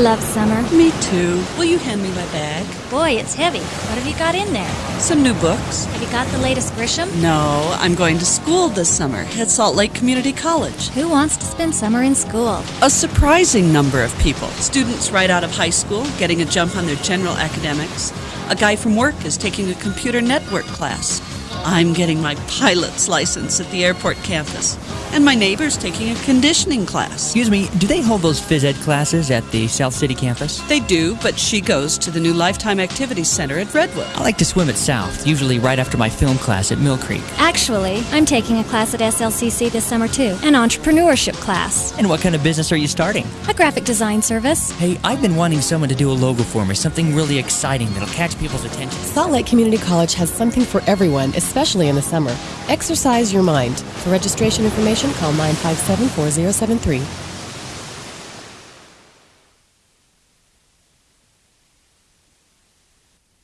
love summer. Me too. Will you hand me my bag? Boy, it's heavy. What have you got in there? Some new books. Have you got the latest Grisham? No, I'm going to school this summer at Salt Lake Community College. Who wants to spend summer in school? A surprising number of people. Students right out of high school getting a jump on their general academics. A guy from work is taking a computer network class. I'm getting my pilot's license at the airport campus. And my neighbor's taking a conditioning class. Excuse me, do they hold those phys ed classes at the South City campus? They do, but she goes to the new Lifetime Activities Center at Redwood. I like to swim at South, usually right after my film class at Mill Creek. Actually, I'm taking a class at SLCC this summer too, an entrepreneurship class. And what kind of business are you starting? A graphic design service. Hey, I've been wanting someone to do a logo for me, something really exciting that'll catch people's attention. Salt Lake Community College has something for everyone, especially in the summer. Exercise your mind. For registration information, call 957 4073.